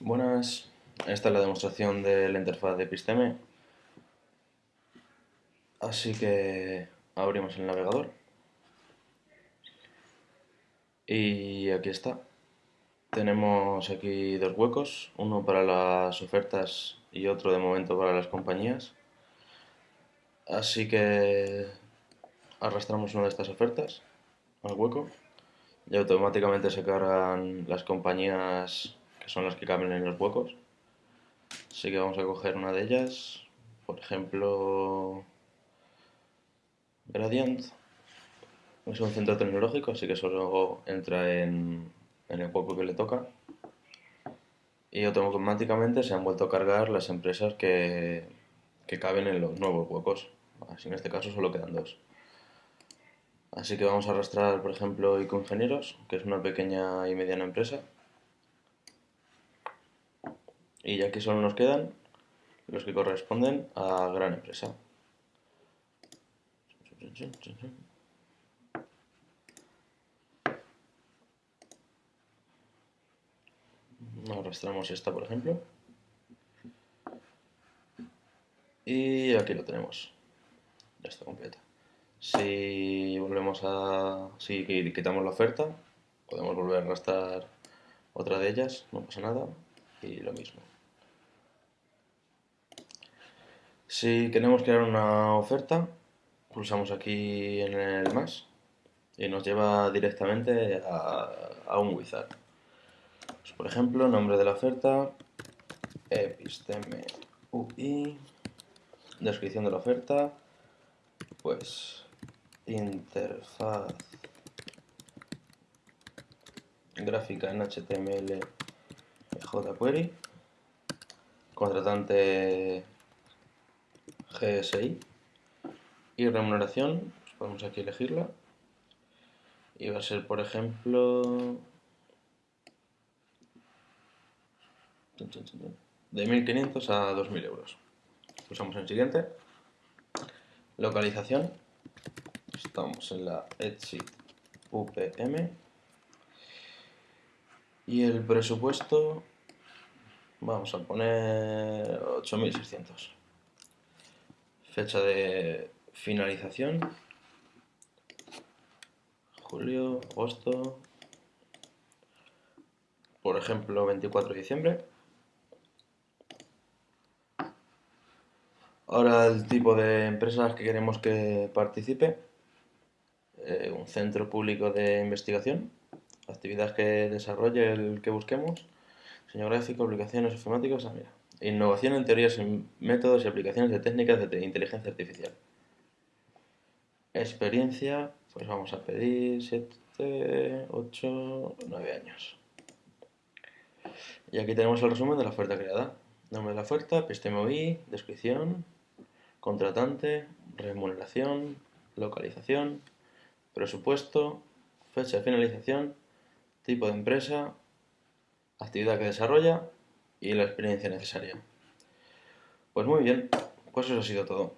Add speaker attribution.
Speaker 1: Buenas, esta es la demostración de la interfaz de Episteme. Así que abrimos el navegador. Y aquí está. Tenemos aquí dos huecos, uno para las ofertas y otro de momento para las compañías. Así que arrastramos una de estas ofertas al hueco y automáticamente se cargan las compañías que son las que caben en los huecos. Así que vamos a coger una de ellas, por ejemplo, Gradient. Es un centro tecnológico, así que solo entra en, el hueco que le toca. Y automáticamente se han vuelto a cargar las empresas que, que caben en los nuevos huecos. Así en este caso solo quedan dos. Así que vamos a arrastrar, por ejemplo, Ingenieros, que es una pequeña y mediana empresa. Y aquí solo nos quedan los que corresponden a gran empresa. Arrastramos esta, por ejemplo. Y aquí lo tenemos. Ya está completa. Si volvemos a... si quitamos la oferta, podemos volver a arrastrar otra de ellas, no pasa nada, y lo mismo. Si queremos crear una oferta, pulsamos aquí en el más y nos lleva directamente a, un wizard. Pues, por ejemplo, nombre de la oferta, episteme UI, descripción de la oferta, pues interfaz gráfica en HTML jQuery, contratante GSI y remuneración, pues podemos aquí elegirla y va a ser por ejemplo de 1500 a 2000 euros. Pulsamos en siguiente. Localización. Estamos en la Etsy UPM. Y el presupuesto vamos a poner 8600 fecha de finalización, julio, agosto, por ejemplo 24 de diciembre. Ahora el tipo de empresas que queremos que participe, eh, un centro público de investigación, actividades que desarrolle el que busquemos, diseño gráfico, aplicaciones informáticas, ah, mira, Innovación en teorías, métodos y aplicaciones de técnicas de inteligencia artificial. Experiencia, pues vamos a pedir 7, 8, 9 años. Y aquí tenemos el resumen de la oferta creada. Nombre de la oferta, episteme descripción, contratante, remuneración, localización, presupuesto, fecha de finalización, tipo de empresa, actividad que desarrolla y la experiencia necesaria. Pues muy bien, pues eso ha sido todo.